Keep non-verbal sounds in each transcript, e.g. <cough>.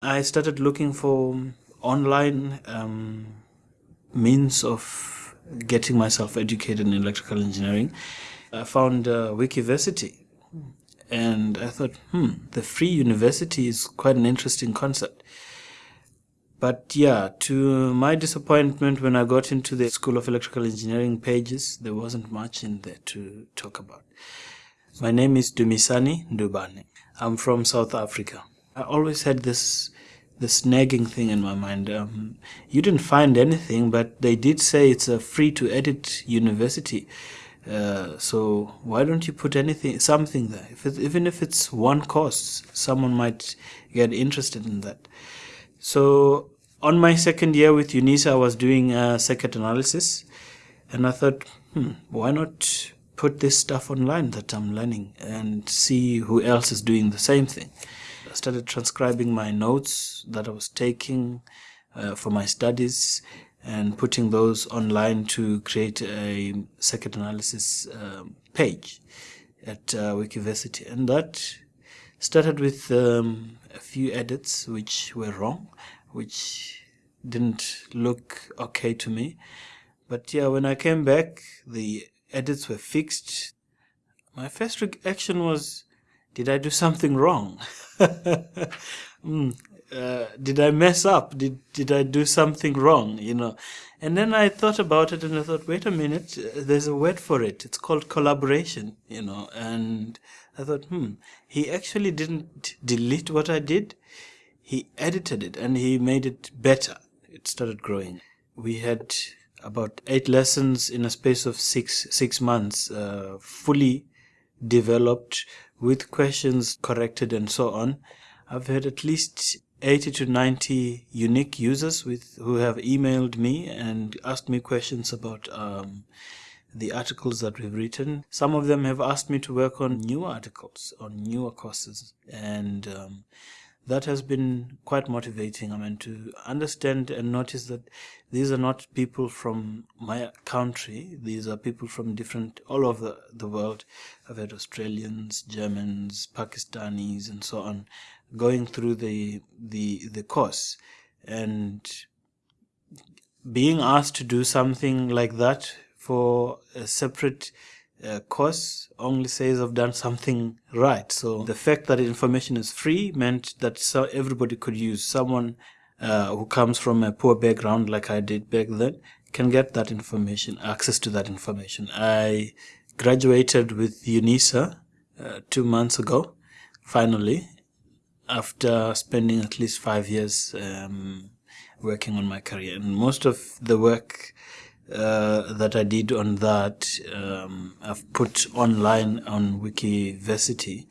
I started looking for online um, means of getting myself educated in electrical engineering. I found uh, Wikiversity and I thought, hmm, the free university is quite an interesting concept. But yeah, to my disappointment, when I got into the School of Electrical Engineering pages, there wasn't much in there to talk about. My name is Dumisani Ndubane. I'm from South Africa. I always had this this nagging thing in my mind. Um, you didn't find anything, but they did say it's a free to edit university. Uh, so why don't you put anything, something there? If it, even if it's one course, someone might get interested in that. So on my second year with UNISA, I was doing a circuit analysis, and I thought, hmm, why not put this stuff online that I'm learning and see who else is doing the same thing. Started transcribing my notes that I was taking uh, for my studies and putting those online to create a circuit analysis um, page at uh, Wikiversity. And that started with um, a few edits which were wrong, which didn't look okay to me. But yeah, when I came back, the edits were fixed. My first reaction was, did I do something wrong? <laughs> mm, uh, did I mess up? Did did I do something wrong? You know, and then I thought about it and I thought, wait a minute, uh, there's a word for it. It's called collaboration. You know, and I thought, hmm, he actually didn't delete what I did. He edited it and he made it better. It started growing. We had about eight lessons in a space of six six months, uh, fully developed with questions corrected and so on. I've had at least 80 to 90 unique users with who have emailed me and asked me questions about um, the articles that we've written. Some of them have asked me to work on new articles, on newer courses, and um, that has been quite motivating. I mean, to understand and notice that these are not people from my country. These are people from different, all over the world. I've had Australians, Germans, Pakistanis, and so on, going through the the the course, and being asked to do something like that for a separate uh, course only says I've done something right. So the fact that information is free meant that so everybody could use. Someone uh, who comes from a poor background like I did back then can get that information, access to that information. I graduated with UNISA uh, two months ago, finally, after spending at least five years um, working on my career. And most of the work uh, that I did on that, um, I've put online on Wikiversity,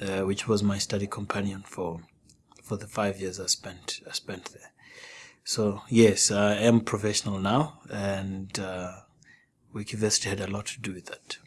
uh, which was my study companion for for the five years I spent I spent there. So yes, I am professional now, and uh, Wikiversity had a lot to do with that.